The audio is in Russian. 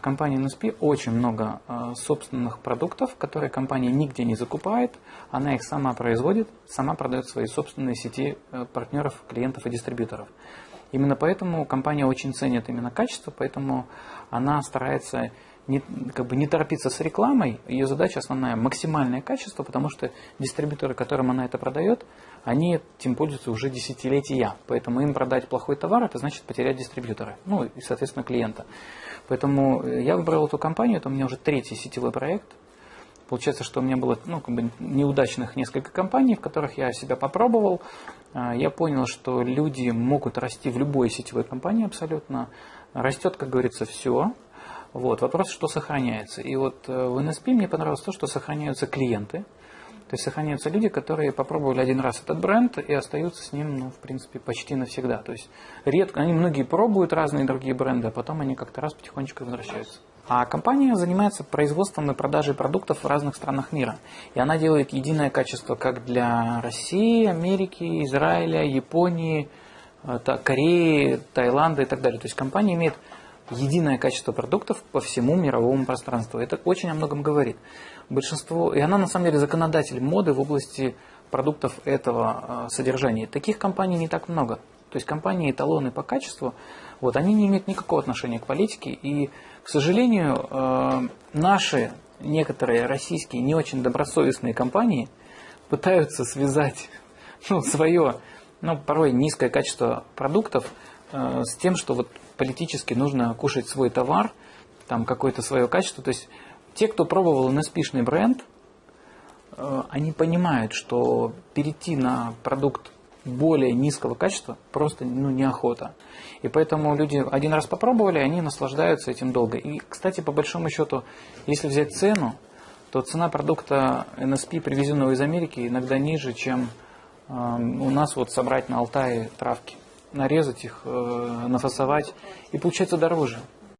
В компании NSP очень много э, собственных продуктов, которые компания нигде не закупает. Она их сама производит, сама продает свои собственные сети э, партнеров, клиентов и дистрибьюторов. Именно поэтому компания очень ценит именно качество, поэтому она старается не, как бы не торопиться с рекламой. Ее задача основная – максимальное качество, потому что дистрибьюторы, которым она это продает, они этим пользуются уже десятилетия. Поэтому им продать плохой товар – это значит потерять дистрибьютора, ну и, соответственно, клиента. Поэтому я выбрал эту компанию, это у меня уже третий сетевой проект. Получается, что у меня было ну, как бы неудачных несколько компаний, в которых я себя попробовал. А, я понял, что люди могут расти в любой сетевой компании абсолютно. Растет, как говорится, все. Вот. Вопрос, что сохраняется. И вот э, в NSP мне понравилось то, что сохраняются клиенты. То есть сохраняются люди, которые попробовали один раз этот бренд и остаются с ним, ну, в принципе, почти навсегда. То есть редко, они многие пробуют разные другие бренды, а потом они как-то раз потихонечку возвращаются. А компания занимается производством и продажей продуктов в разных странах мира. И она делает единое качество как для России, Америки, Израиля, Японии, э, Кореи, Таиланда и так далее. То есть компания имеет единое качество продуктов по всему мировому пространству. Это очень о многом говорит. Большинство, и она на самом деле законодатель моды в области продуктов этого э, содержания. Таких компаний не так много. То есть компании эталоны по качеству, вот, они не имеют никакого отношения к политике. И, к сожалению, э, наши некоторые российские не очень добросовестные компании пытаются связать ну, свое, ну, порой низкое качество продуктов с тем, что вот политически нужно кушать свой товар, там какое-то свое качество. То есть те, кто пробовал NSP-шный бренд, э, они понимают, что перейти на продукт более низкого качества просто ну, неохота. И поэтому люди один раз попробовали, они наслаждаются этим долго. И, кстати, по большому счету, если взять цену, то цена продукта NSP, привезенного из Америки, иногда ниже, чем э, у нас вот собрать на Алтае травки нарезать их, э, нафасовать, и получается дороже.